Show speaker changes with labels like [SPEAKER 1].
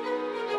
[SPEAKER 1] Oh,